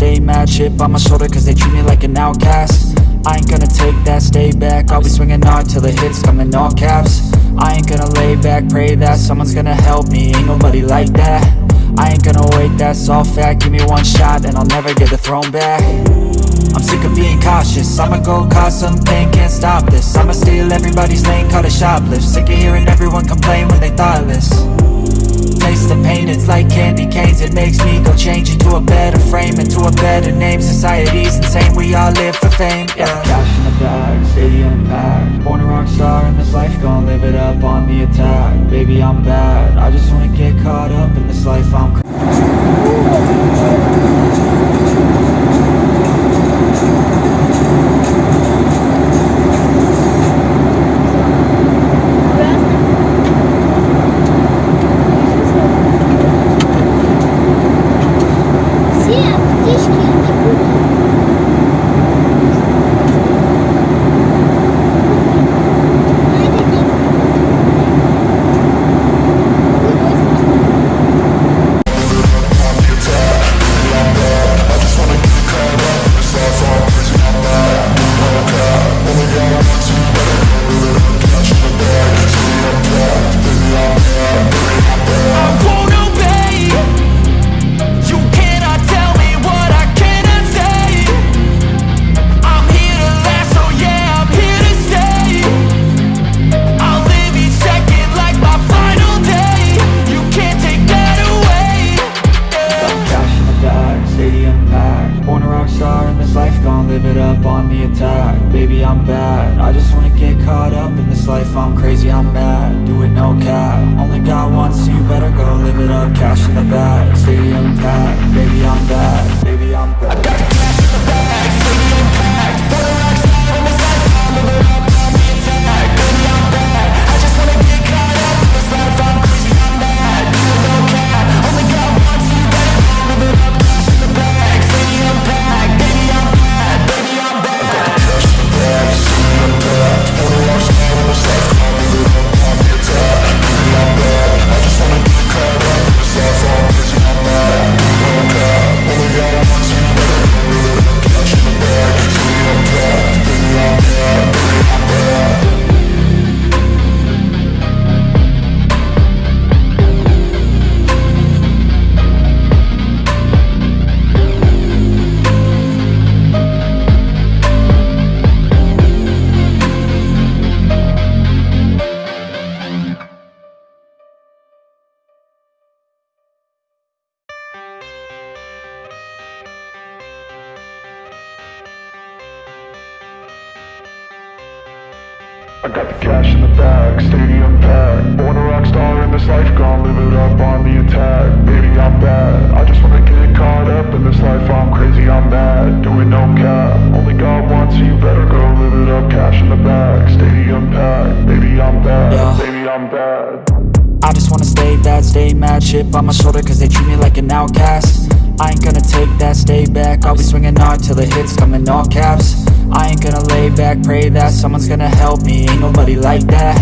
stay mad Chip on my shoulder cause they treat me like an outcast. I ain't gonna take that, stay back. I'll be swinging hard till the hits come in all caps. I ain't gonna lay back, pray that Someone's gonna help me, ain't nobody like that. I ain't gonna wait, that's all fact. Give me one shot and I'll never get the throne back. I'm sick of being cautious. I'ma go cause some pain, can't stop this. I'ma steal everybody's lane, call it shoplift. Sick of hearing everyone complain when they thoughtless Taste the pain, it's like candy canes. It makes me go change into a better frame Into a better name, society's insane. We all live for fame, yeah. Cash in the bag, stadium packed Born a rock star in this life, gon' live it up on the attack. Baby, I'm bad, I just wanna get caught up in this life. I'm gon' live it up on the attack. Baby, I'm bad, I just wanna get caught up in this life. I'm crazy, I'm mad, do it no cap. Only got one, so you better go live it up. Cash in the bag, stadium packed. Baby, I'm bad, baby, I got the cash in the bag, stadium packed. Born a rock star in this life, gonna live it up on the attack. Baby, I'm bad, I just wanna get caught up in this life. I'm crazy, I'm mad, doing no cap. Only God wants you better go live it up. Cash in the bag, stadium packed. Baby, I'm bad, Yeah. baby, I'm bad. I just wanna stay bad, stay mad. Chip on my shoulder cause they treat me like an outcast. I ain't gonna take that, stay back. I'll be swinging hard till the hits come in all caps I ain't gonna lay back, pray that Someone's gonna help me, ain't nobody like that.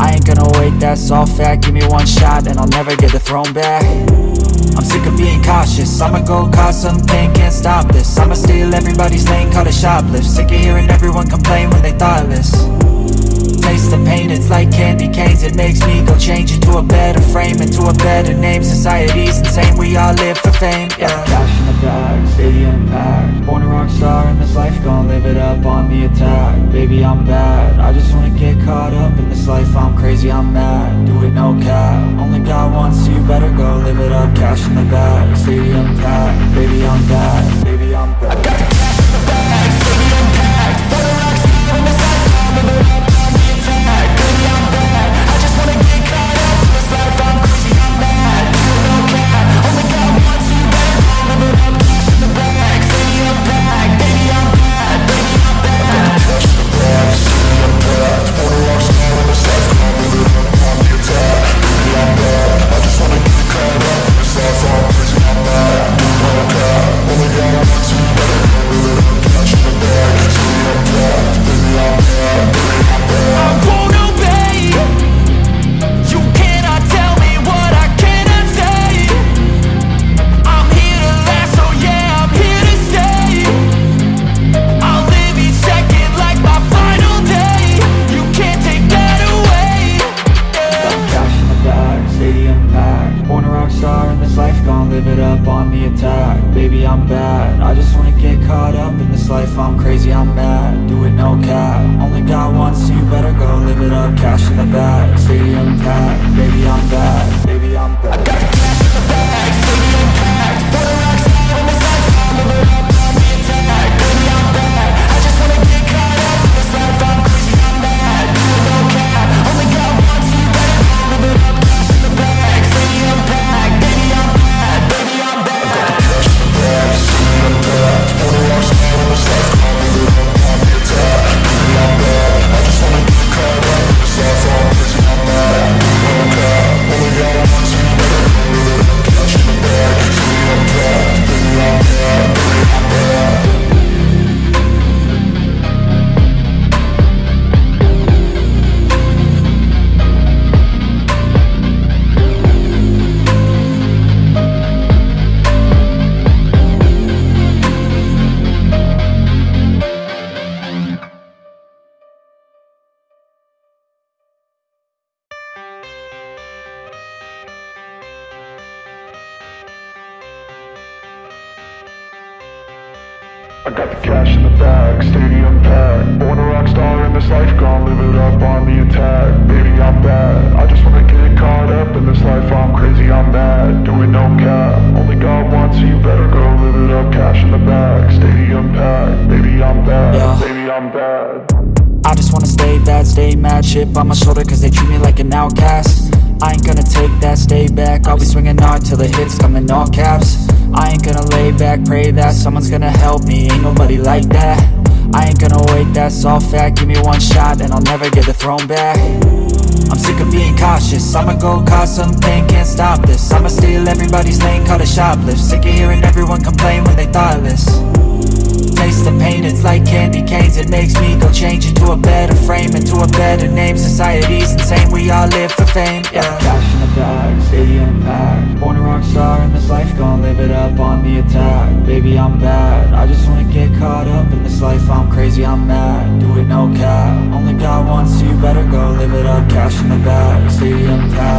I ain't gonna wait, that's all fact. Give me one shot and I'll never get the throne back. I'm sick of being cautious. I'ma go cause some pain, can't stop this. I'ma steal everybody's lane, call it shoplift. Sick of hearing everyone complain when they thoughtless candy canes It makes me go change into a better frame Into a better name, society's insane We all live for fame, yeah. Cash in the bag, stadium packed Born a rock star in this life, gon' live it up on the attack. Baby, I'm bad, I just wanna get caught up in this life. I'm crazy, I'm mad, do it no cap. Only got one, so you better go live it up. Cash in the bag, stadium packed Baby, I'm bad, baby, I'm bad no cap. Only got one, so you better go live it up. Cash in the bag, stadium packed. Baby, I'm back, baby, I'm back. I got the cash in the bag, stadium packed. Born a rock star in this life, gon' live it up on the attack. Baby, I'm bad. I just wanna get caught up in this life. I'm crazy, I'm mad. Doing no cap. Only God wants you, better go live it up. Cash in the bag, stadium packed. Baby, I'm bad. Yeah. Baby, I'm bad. I just wanna stay bad, stay mad Chip on my shoulder cause they treat me like an outcast I ain't gonna take that, stay back I'll be swinging hard till the hits come in all caps I ain't gonna lay back, pray that Someone's gonna help me, ain't nobody like that. I ain't gonna wait, that's all fact. Give me one shot and I'll never get the throne back. I'm sick of being cautious. I'ma go cause something, can't stop this. I'ma steal everybody's lane, call it shoplift. Sick of hearing everyone complain when they thoughtless. Taste the pain, it's like candy canes. It makes me go change into a better frame Into a better name, society's insane We all live for fame, yeah In stadium packed Born a rock star in this life, gon' live it up on the attack. Baby, I'm bad, I just wanna get caught up in this life. I'm crazy, I'm mad, do it no cap. Only God wants you, better go live it up. Cash in the bag, stadium packed